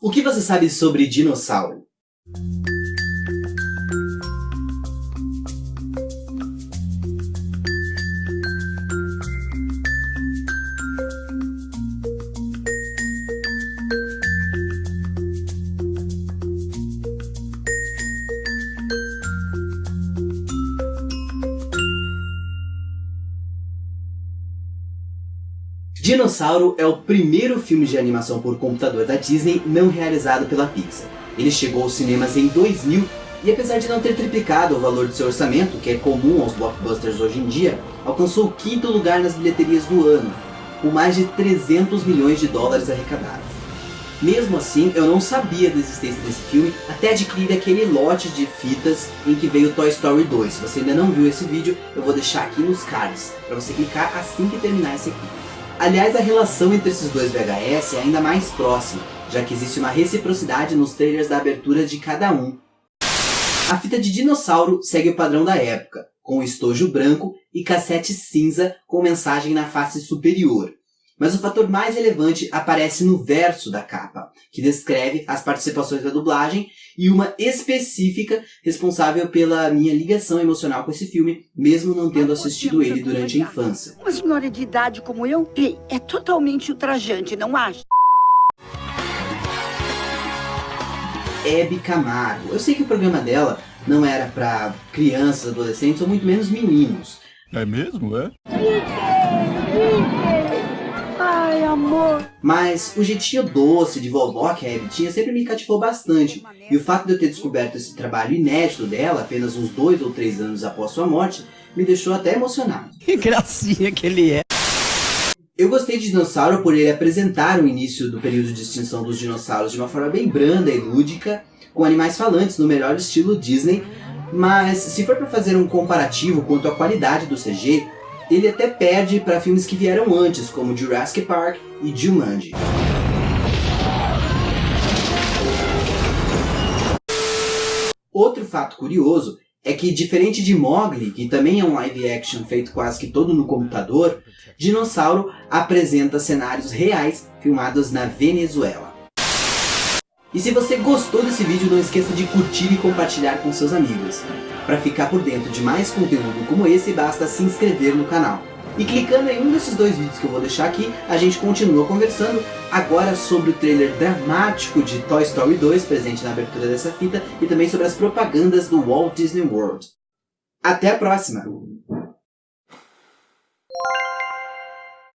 O que você sabe sobre dinossauro? Dinossauro é o primeiro filme de animação por computador da Disney não realizado pela Pixar. Ele chegou aos cinemas em 2000 e apesar de não ter triplicado o valor do seu orçamento, que é comum aos blockbusters hoje em dia, alcançou o quinto lugar nas bilheterias do ano, com mais de 300 milhões de dólares arrecadados. Mesmo assim, eu não sabia da existência desse filme até adquirir aquele lote de fitas em que veio Toy Story 2. Se você ainda não viu esse vídeo, eu vou deixar aqui nos cards, para você clicar assim que terminar esse aqui. Aliás, a relação entre esses dois VHS é ainda mais próxima, já que existe uma reciprocidade nos trailers da abertura de cada um. A fita de dinossauro segue o padrão da época, com estojo branco e cassete cinza com mensagem na face superior. Mas o fator mais relevante aparece no verso da capa, que descreve as participações da dublagem e uma específica responsável pela minha ligação emocional com esse filme, mesmo não tendo assistido ele durante a infância. Uma senhora de idade como eu é totalmente ultrajante, não acha? Hebe Camargo. Eu sei que o programa dela não era para crianças, adolescentes ou muito menos meninos. É mesmo, é? Ai, amor. Mas o jeitinho doce de vovó que a Abby tinha sempre me cativou bastante. E o fato de eu ter descoberto esse trabalho inédito dela, apenas uns dois ou três anos após sua morte, me deixou até emocionado. Que gracinha que ele é. Eu gostei de Dinossauro por ele apresentar o início do período de extinção dos dinossauros de uma forma bem branda e lúdica, com animais falantes no melhor estilo Disney, mas se for para fazer um comparativo quanto à qualidade do CG, ele até perde para filmes que vieram antes, como Jurassic Park e Jumanji. Outro fato curioso é que, diferente de Mowgli, que também é um live action feito quase que todo no computador, Dinossauro apresenta cenários reais filmados na Venezuela. E se você gostou desse vídeo, não esqueça de curtir e compartilhar com seus amigos. Para ficar por dentro de mais conteúdo como esse, basta se inscrever no canal. E clicando em um desses dois vídeos que eu vou deixar aqui, a gente continua conversando agora sobre o trailer dramático de Toy Story 2, presente na abertura dessa fita, e também sobre as propagandas do Walt Disney World. Até a próxima!